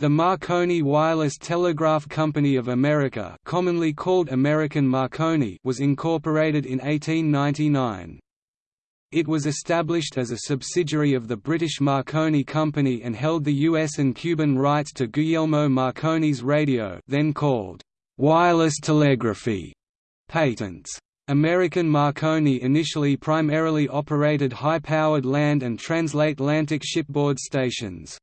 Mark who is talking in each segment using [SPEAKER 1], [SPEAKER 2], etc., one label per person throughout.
[SPEAKER 1] The Marconi Wireless Telegraph Company of America commonly called American Marconi was incorporated in 1899. It was established as a subsidiary of the British Marconi Company and held the US and Cuban rights to Guglielmo Marconi's radio then called wireless telegraphy patents. American Marconi initially primarily operated high-powered land and transatlantic shipboard stations.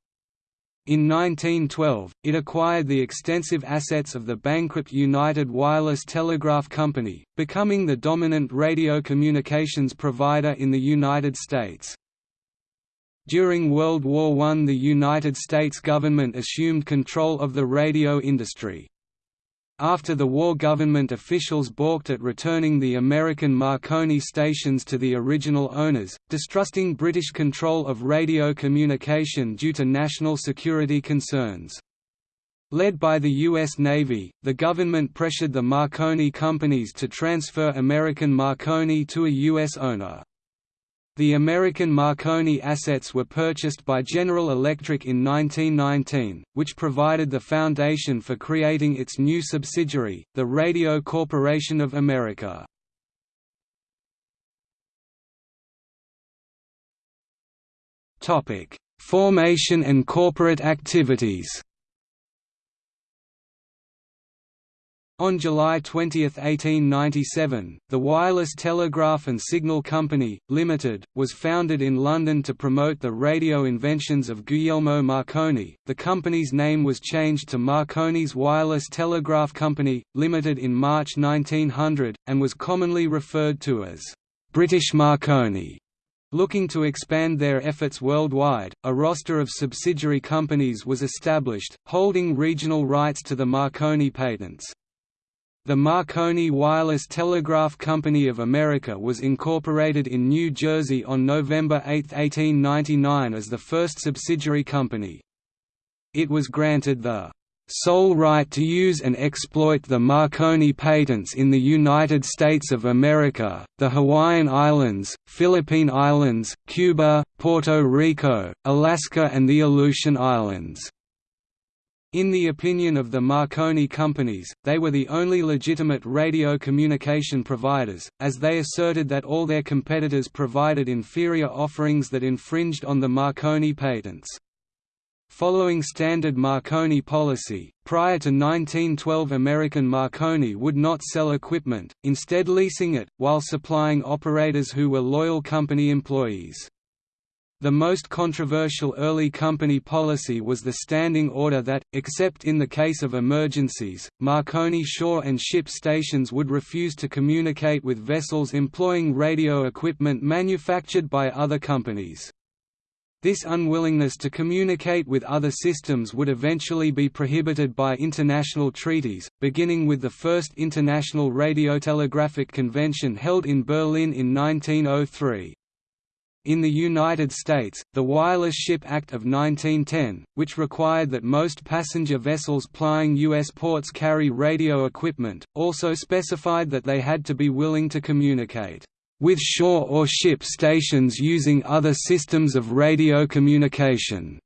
[SPEAKER 1] In 1912, it acquired the extensive assets of the bankrupt United Wireless Telegraph Company, becoming the dominant radio communications provider in the United States. During World War I the United States government assumed control of the radio industry. After the war government officials balked at returning the American Marconi stations to the original owners, distrusting British control of radio communication due to national security concerns. Led by the U.S. Navy, the government pressured the Marconi companies to transfer American Marconi to a U.S. owner. The American Marconi assets were purchased by General Electric in 1919, which provided the foundation for creating its new subsidiary, the Radio Corporation of America. Formation and corporate activities On July 20, 1897, the Wireless Telegraph and Signal Company, Limited, was founded in London to promote the radio inventions of Guglielmo Marconi. The company's name was changed to Marconi's Wireless Telegraph Company, Limited in March 1900, and was commonly referred to as British Marconi. Looking to expand their efforts worldwide, a roster of subsidiary companies was established, holding regional rights to the Marconi patents. The Marconi Wireless Telegraph Company of America was incorporated in New Jersey on November 8, 1899 as the first subsidiary company. It was granted the sole right to use and exploit the Marconi patents in the United States of America, the Hawaiian Islands, Philippine Islands, Cuba, Puerto Rico, Alaska and the Aleutian Islands. In the opinion of the Marconi companies, they were the only legitimate radio communication providers, as they asserted that all their competitors provided inferior offerings that infringed on the Marconi patents. Following standard Marconi policy, prior to 1912 American Marconi would not sell equipment, instead leasing it, while supplying operators who were loyal company employees. The most controversial early company policy was the standing order that, except in the case of emergencies, Marconi shore and ship stations would refuse to communicate with vessels employing radio equipment manufactured by other companies. This unwillingness to communicate with other systems would eventually be prohibited by international treaties, beginning with the First International Radiotelegraphic Convention held in Berlin in 1903. In the United States, the Wireless Ship Act of 1910, which required that most passenger vessels plying U.S. ports carry radio equipment, also specified that they had to be willing to communicate with shore or ship stations using other systems of radio communication.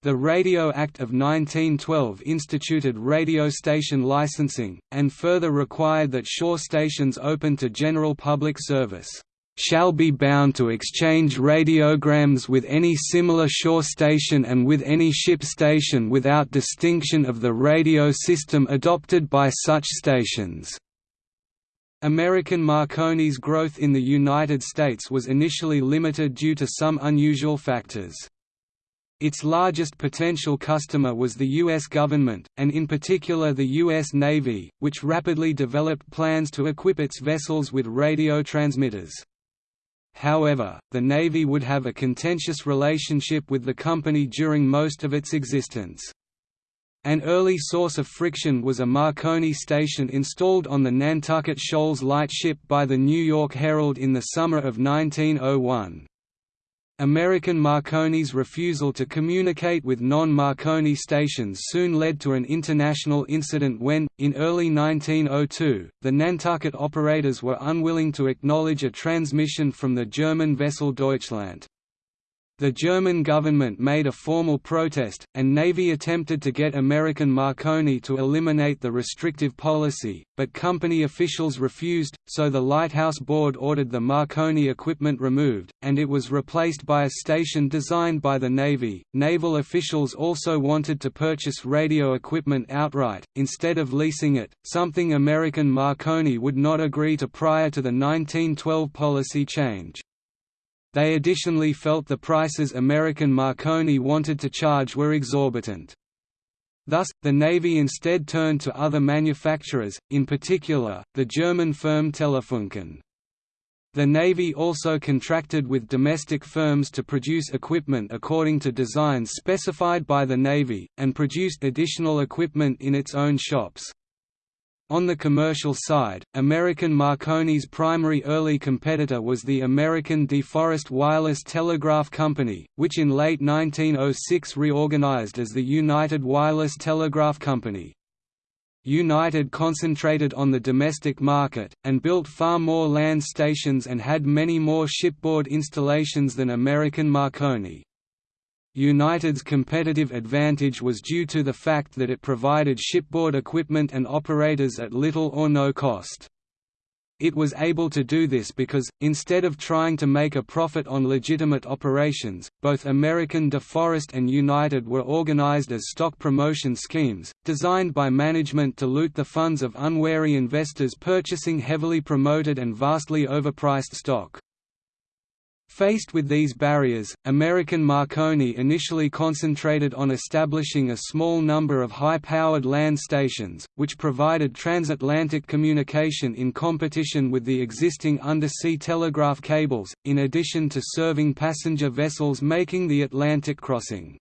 [SPEAKER 1] The Radio Act of 1912 instituted radio station licensing, and further required that shore stations open to general public service shall be bound to exchange radiograms with any similar shore station and with any ship station without distinction of the radio system adopted by such stations." American Marconi's growth in the United States was initially limited due to some unusual factors. Its largest potential customer was the U.S. government, and in particular the U.S. Navy, which rapidly developed plans to equip its vessels with radio transmitters. However, the Navy would have a contentious relationship with the company during most of its existence. An early source of friction was a Marconi station installed on the Nantucket Shoals lightship by the New York Herald in the summer of 1901. American Marconi's refusal to communicate with non-Marconi stations soon led to an international incident when, in early 1902, the Nantucket operators were unwilling to acknowledge a transmission from the German vessel Deutschland. The German government made a formal protest, and Navy attempted to get American Marconi to eliminate the restrictive policy, but company officials refused, so the Lighthouse Board ordered the Marconi equipment removed, and it was replaced by a station designed by the Navy. Naval officials also wanted to purchase radio equipment outright, instead of leasing it, something American Marconi would not agree to prior to the 1912 policy change. They additionally felt the prices American Marconi wanted to charge were exorbitant. Thus, the Navy instead turned to other manufacturers, in particular, the German firm Telefunken. The Navy also contracted with domestic firms to produce equipment according to designs specified by the Navy, and produced additional equipment in its own shops. On the commercial side, American Marconi's primary early competitor was the American DeForest Wireless Telegraph Company, which in late 1906 reorganized as the United Wireless Telegraph Company. United concentrated on the domestic market, and built far more land stations and had many more shipboard installations than American Marconi. United's competitive advantage was due to the fact that it provided shipboard equipment and operators at little or no cost. It was able to do this because, instead of trying to make a profit on legitimate operations, both American DeForest and United were organized as stock promotion schemes, designed by management to loot the funds of unwary investors purchasing heavily promoted and vastly overpriced stock. Faced with these barriers, American Marconi initially concentrated on establishing a small number of high-powered land stations, which provided transatlantic communication in competition with the existing undersea telegraph cables, in addition to serving passenger vessels making the Atlantic crossing.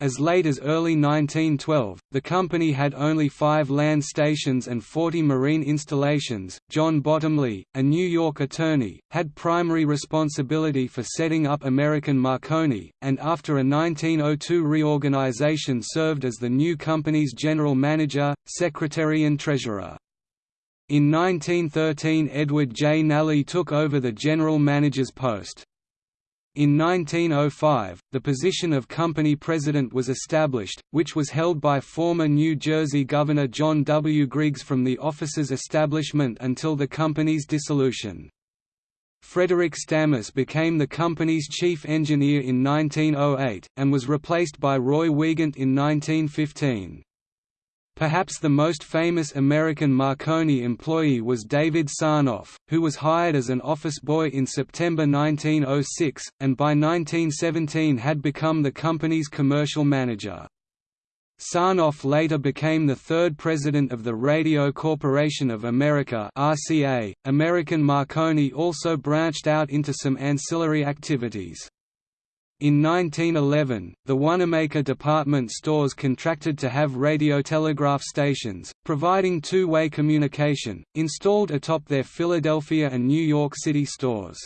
[SPEAKER 1] As late as early 1912, the company had only five land stations and 40 marine installations. John Bottomley, a New York attorney, had primary responsibility for setting up American Marconi, and after a 1902 reorganization served as the new company's general manager, secretary, and treasurer. In 1913 Edward J. Nally took over the general manager's post. In 1905, the position of company president was established, which was held by former New Jersey Governor John W. Griggs from the office's establishment until the company's dissolution. Frederick Stammes became the company's chief engineer in 1908, and was replaced by Roy Weagant in 1915. Perhaps the most famous American Marconi employee was David Sarnoff, who was hired as an office boy in September 1906, and by 1917 had become the company's commercial manager. Sarnoff later became the third president of the Radio Corporation of America RCA. American Marconi also branched out into some ancillary activities. In 1911, the Wanamaker department stores contracted to have radiotelegraph stations, providing two-way communication, installed atop their Philadelphia and New York City stores.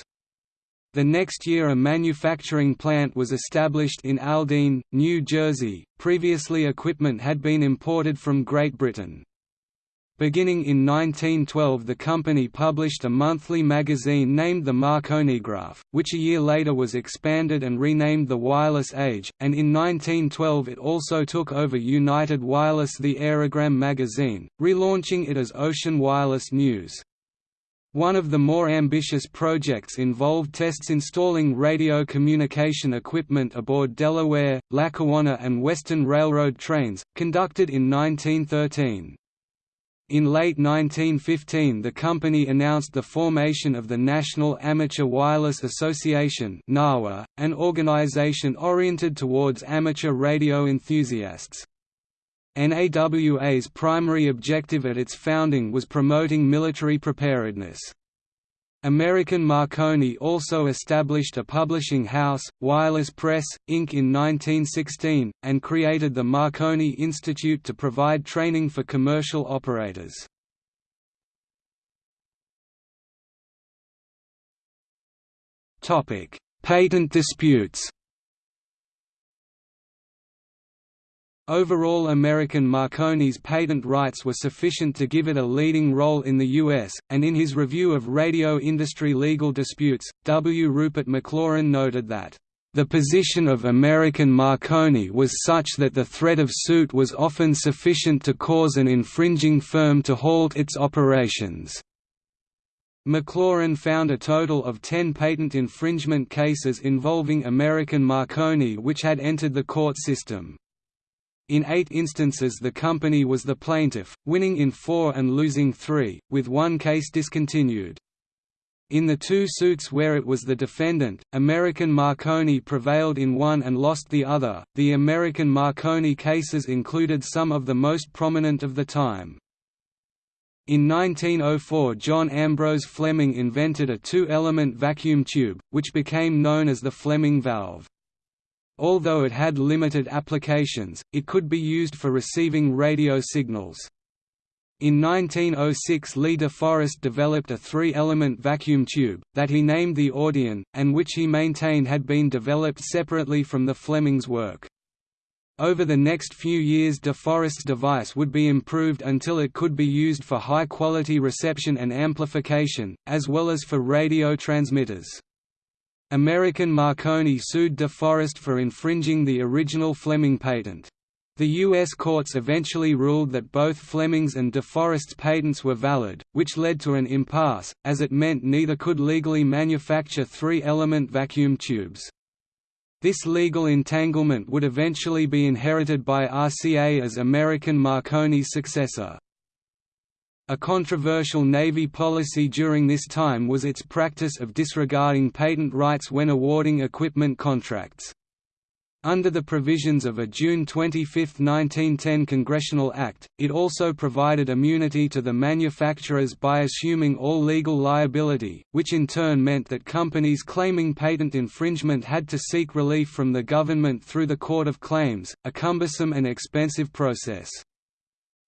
[SPEAKER 1] The next year a manufacturing plant was established in Aldene, New Jersey, previously equipment had been imported from Great Britain. Beginning in 1912 the company published a monthly magazine named the Marconigraph, which a year later was expanded and renamed The Wireless Age, and in 1912 it also took over United Wireless The Aerogram magazine, relaunching it as Ocean Wireless News. One of the more ambitious projects involved tests installing radio communication equipment aboard Delaware, Lackawanna and Western Railroad trains, conducted in 1913. In late 1915 the company announced the formation of the National Amateur Wireless Association an organization oriented towards amateur radio enthusiasts. NAWA's primary objective at its founding was promoting military preparedness. American Marconi also established a publishing house, Wireless Press, Inc. in 1916, and created the Marconi Institute to provide training for commercial operators. Patent disputes Overall American Marconi's patent rights were sufficient to give it a leading role in the U.S., and in his review of radio industry legal disputes, W. Rupert Maclaurin noted that The position of American Marconi was such that the threat of suit was often sufficient to cause an infringing firm to halt its operations. Maclaurin found a total of ten patent infringement cases involving American Marconi which had entered the court system. In eight instances the company was the plaintiff, winning in four and losing three, with one case discontinued. In the two suits where it was the defendant, American Marconi prevailed in one and lost the other. The American Marconi cases included some of the most prominent of the time. In 1904 John Ambrose Fleming invented a two-element vacuum tube, which became known as the Fleming valve. Although it had limited applications, it could be used for receiving radio signals. In 1906 Lee de Forest developed a three-element vacuum tube, that he named the Audion, and which he maintained had been developed separately from the Fleming's work. Over the next few years de Forest's device would be improved until it could be used for high-quality reception and amplification, as well as for radio transmitters. American Marconi sued de Forest for infringing the original Fleming patent. The U.S. courts eventually ruled that both Fleming's and de Forest's patents were valid, which led to an impasse, as it meant neither could legally manufacture three-element vacuum tubes. This legal entanglement would eventually be inherited by RCA as American Marconi's successor. A controversial Navy policy during this time was its practice of disregarding patent rights when awarding equipment contracts. Under the provisions of a June 25, 1910 Congressional Act, it also provided immunity to the manufacturers by assuming all legal liability, which in turn meant that companies claiming patent infringement had to seek relief from the government through the Court of Claims, a cumbersome and expensive process.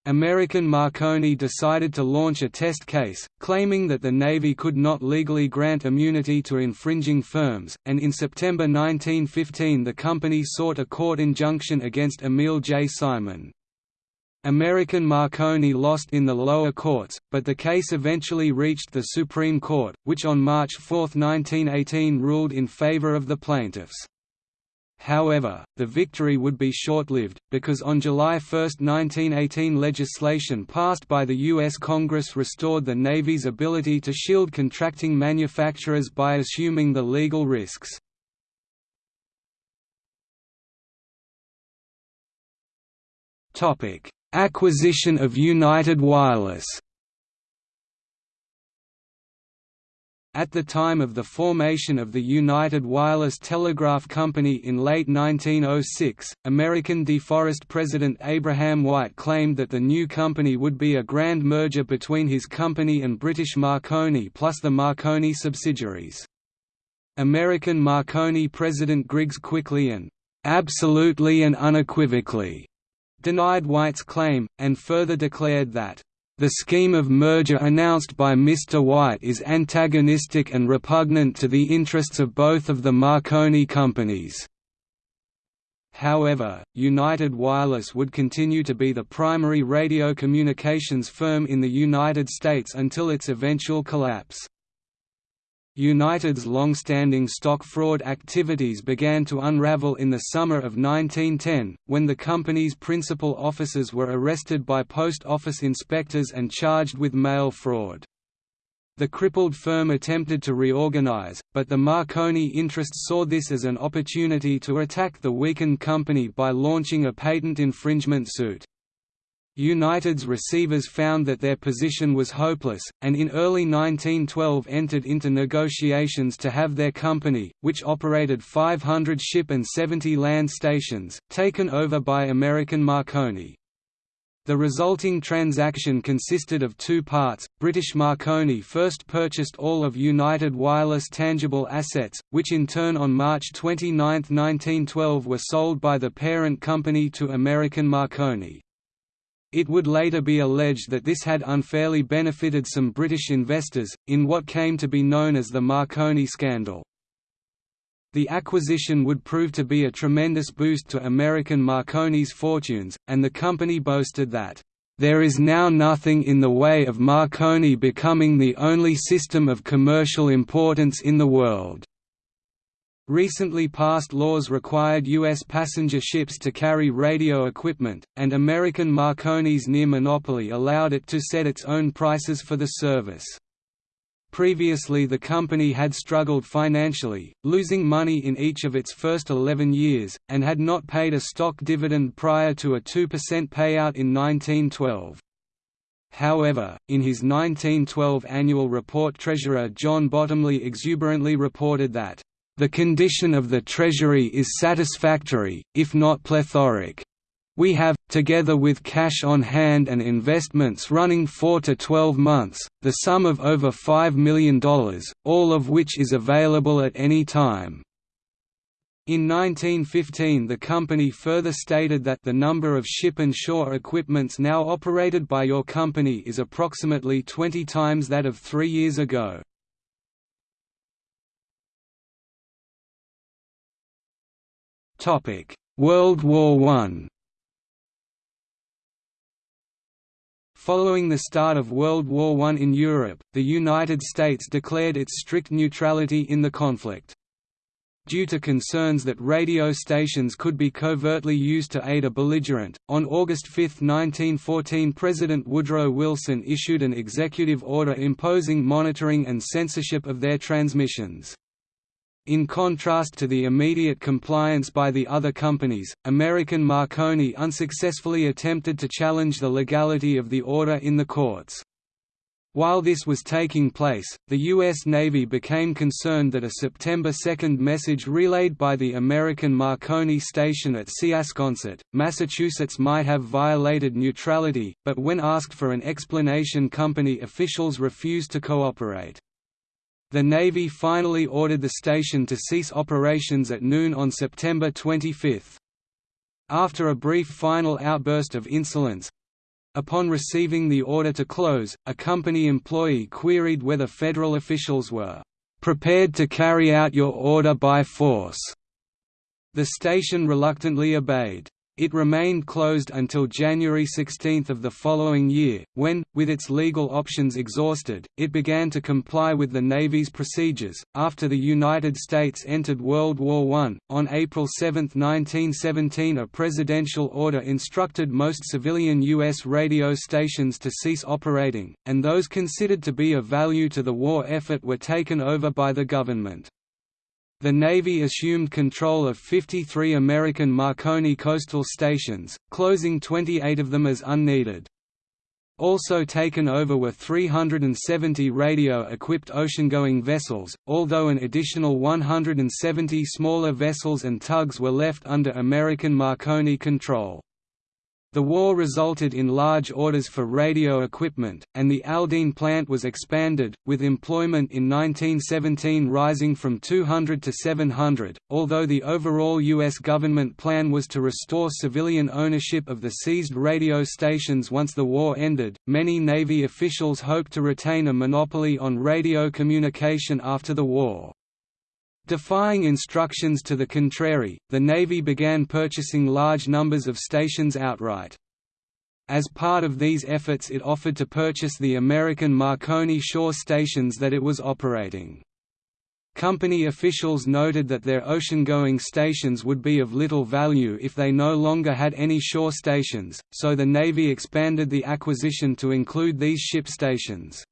[SPEAKER 1] American Marconi decided to launch a test case, claiming that the Navy could not legally grant immunity to infringing firms, and in September 1915 the company sought a court injunction against Emil J. Simon. American Marconi lost in the lower courts, but the case eventually reached the Supreme Court, which on March 4, 1918 ruled in favor of the plaintiffs. However, the victory would be short-lived, because on July 1, 1918 legislation passed by the U.S. Congress restored the Navy's ability to shield contracting manufacturers by assuming the legal risks. Acquisition of United Wireless At the time of the formation of the United Wireless Telegraph Company in late 1906, American DeForest president Abraham White claimed that the new company would be a grand merger between his company and British Marconi plus the Marconi subsidiaries. American Marconi president Griggs quickly and "...absolutely and unequivocally," denied White's claim, and further declared that the scheme of merger announced by Mr. White is antagonistic and repugnant to the interests of both of the Marconi companies. However, United Wireless would continue to be the primary radio communications firm in the United States until its eventual collapse. United's long-standing stock fraud activities began to unravel in the summer of 1910, when the company's principal officers were arrested by post office inspectors and charged with mail fraud. The crippled firm attempted to reorganize, but the Marconi interests saw this as an opportunity to attack the weakened company by launching a patent infringement suit. United's receivers found that their position was hopeless, and in early 1912 entered into negotiations to have their company, which operated 500 ship and 70 land stations, taken over by American Marconi. The resulting transaction consisted of two parts. British Marconi first purchased all of United Wireless tangible assets, which in turn on March 29, 1912 were sold by the parent company to American Marconi. It would later be alleged that this had unfairly benefited some British investors, in what came to be known as the Marconi scandal. The acquisition would prove to be a tremendous boost to American Marconi's fortunes, and the company boasted that, "...there is now nothing in the way of Marconi becoming the only system of commercial importance in the world." Recently passed laws required U.S. passenger ships to carry radio equipment, and American Marconi's near monopoly allowed it to set its own prices for the service. Previously the company had struggled financially, losing money in each of its first 11 years, and had not paid a stock dividend prior to a 2% payout in 1912. However, in his 1912 annual report Treasurer John Bottomley exuberantly reported that, "...the condition of the Treasury is satisfactory, if not plethoric. We have, together with cash on hand and investments running 4 to 12 months, the sum of over $5 million, all of which is available at any time." In 1915 the company further stated that the number of ship and shore equipments now operated by your company is approximately 20 times that of three years ago. World War I Following the start of World War I in Europe, the United States declared its strict neutrality in the conflict. Due to concerns that radio stations could be covertly used to aid a belligerent, on August 5, 1914 President Woodrow Wilson issued an executive order imposing monitoring and censorship of their transmissions. In contrast to the immediate compliance by the other companies, American Marconi unsuccessfully attempted to challenge the legality of the order in the courts. While this was taking place, the U.S. Navy became concerned that a September 2 message relayed by the American Marconi station at Siasconset, Massachusetts might have violated neutrality, but when asked for an explanation company officials refused to cooperate. The Navy finally ordered the station to cease operations at noon on September 25. After a brief final outburst of insolence, Upon receiving the order to close, a company employee queried whether federal officials were "...prepared to carry out your order by force." The station reluctantly obeyed. It remained closed until January 16 of the following year, when, with its legal options exhausted, it began to comply with the Navy's procedures. After the United States entered World War I, on April 7, 1917, a presidential order instructed most civilian U.S. radio stations to cease operating, and those considered to be of value to the war effort were taken over by the government. The Navy assumed control of 53 American Marconi coastal stations, closing 28 of them as unneeded. Also taken over were 370 radio-equipped ocean-going vessels, although an additional 170 smaller vessels and tugs were left under American Marconi control. The war resulted in large orders for radio equipment, and the Aldene plant was expanded, with employment in 1917 rising from 200 to 700. Although the overall U.S. government plan was to restore civilian ownership of the seized radio stations once the war ended, many Navy officials hoped to retain a monopoly on radio communication after the war. Defying instructions to the contrary, the Navy began purchasing large numbers of stations outright. As part of these efforts it offered to purchase the American Marconi shore stations that it was operating. Company officials noted that their ocean-going stations would be of little value if they no longer had any shore stations, so the Navy expanded the acquisition to include these ship stations.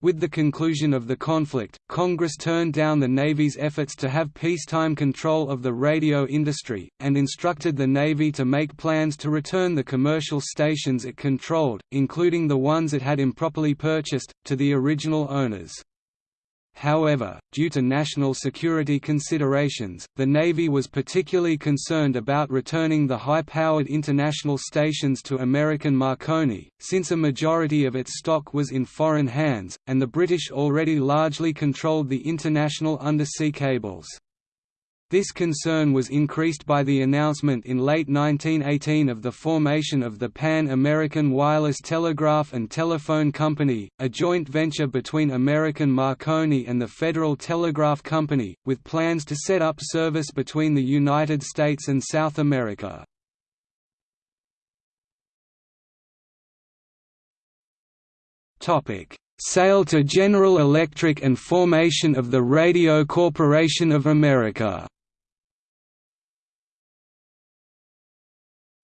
[SPEAKER 1] With the conclusion of the conflict, Congress turned down the Navy's efforts to have peacetime control of the radio industry, and instructed the Navy to make plans to return the commercial stations it controlled, including the ones it had improperly purchased, to the original owners. However, due to national security considerations, the Navy was particularly concerned about returning the high-powered international stations to American Marconi, since a majority of its stock was in foreign hands, and the British already largely controlled the international undersea cables. This concern was increased by the announcement in late 1918 of the formation of the Pan-American Wireless Telegraph and Telephone Company, a joint venture between American Marconi and the Federal Telegraph Company, with plans to set up service between the United States and South America. Sale to General Electric and formation of the Radio Corporation of America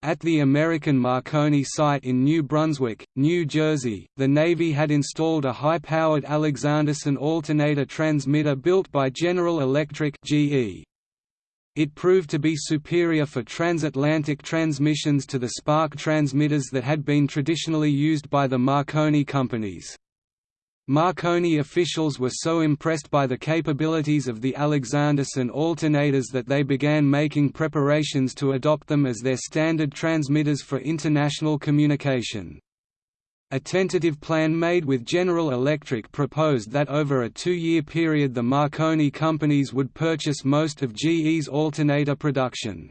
[SPEAKER 1] At the American Marconi site in New Brunswick, New Jersey, the Navy had installed a high-powered Alexanderson alternator transmitter built by General Electric GE. It proved to be superior for transatlantic transmissions to the spark transmitters that had been traditionally used by the Marconi companies. Marconi officials were so impressed by the capabilities of the Alexanderson alternators that they began making preparations to adopt them as their standard transmitters for international communication. A tentative plan made with General Electric proposed that over a two-year period the Marconi companies would purchase most of GE's alternator production.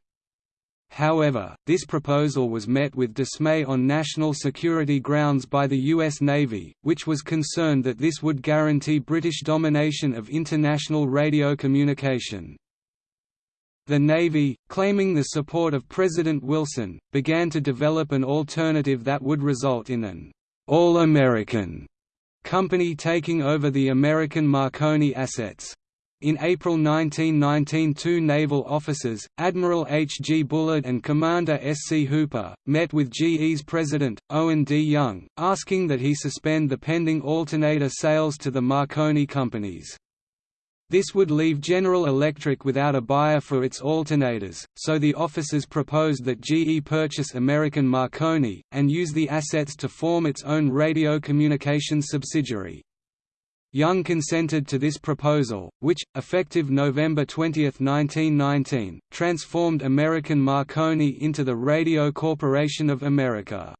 [SPEAKER 1] However, this proposal was met with dismay on national security grounds by the U.S. Navy, which was concerned that this would guarantee British domination of international radio communication. The Navy, claiming the support of President Wilson, began to develop an alternative that would result in an all-American company taking over the American Marconi assets. In April 1919 two naval officers, Admiral H. G. Bullard and Commander S. C. Hooper, met with GE's president, Owen D. Young, asking that he suspend the pending alternator sales to the Marconi companies. This would leave General Electric without a buyer for its alternators, so the officers proposed that GE purchase American Marconi, and use the assets to form its own radio communications subsidiary. Young consented to this proposal, which, effective November 20, 1919, transformed American Marconi into the Radio Corporation of America.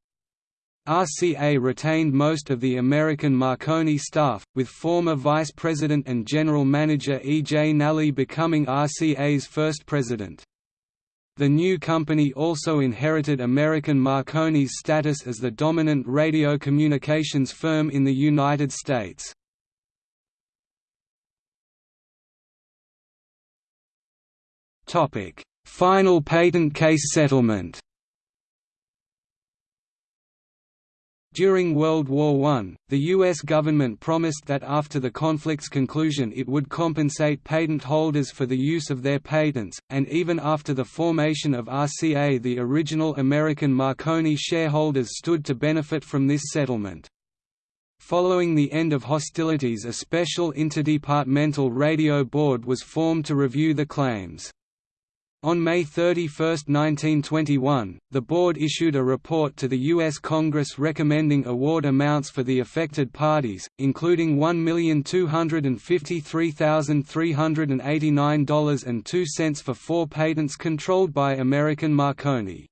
[SPEAKER 1] RCA retained most of the American Marconi staff, with former Vice President and General Manager E. J. Nally becoming RCA's first president. The new company also inherited American Marconi's status as the dominant radio communications firm in the United States. Final patent case settlement. During World War I, the U.S. government promised that after the conflict's conclusion it would compensate patent holders for the use of their patents, and even after the formation of RCA the original American Marconi shareholders stood to benefit from this settlement. Following the end of hostilities a special interdepartmental radio board was formed to review the claims. On May 31, 1921, the board issued a report to the U.S. Congress recommending award amounts for the affected parties, including $1,253,389.02 for four patents controlled by American Marconi.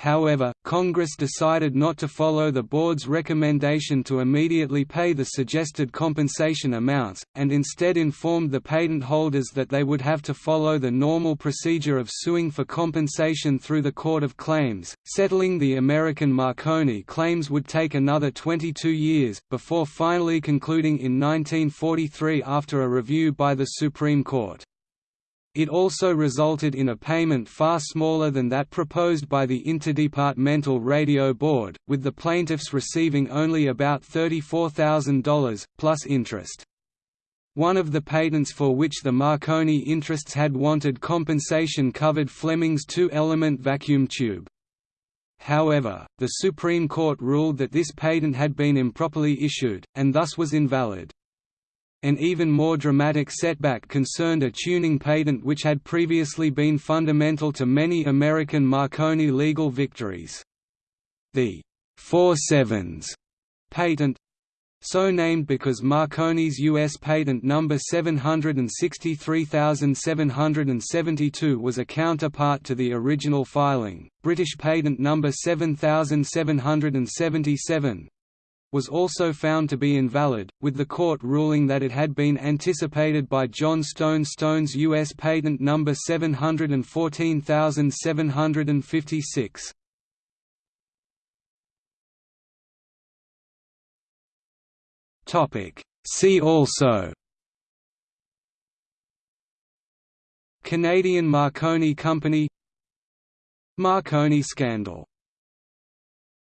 [SPEAKER 1] However, Congress decided not to follow the board's recommendation to immediately pay the suggested compensation amounts, and instead informed the patent holders that they would have to follow the normal procedure of suing for compensation through the Court of Claims. Settling the American Marconi claims would take another 22 years, before finally concluding in 1943 after a review by the Supreme Court. It also resulted in a payment far smaller than that proposed by the Interdepartmental Radio Board, with the plaintiffs receiving only about $34,000, plus interest. One of the patents for which the Marconi interests had wanted compensation covered Fleming's two-element vacuum tube. However, the Supreme Court ruled that this patent had been improperly issued, and thus was invalid. An even more dramatic setback concerned a tuning patent which had previously been fundamental to many American Marconi legal victories. The four sevens patent so named because Marconi's U.S. patent number 763772 was a counterpart to the original filing, British patent number 7777 was also found to be invalid, with the court ruling that it had been anticipated by John Stone Stone's U.S. Patent No. 714756. See also Canadian Marconi Company Marconi scandal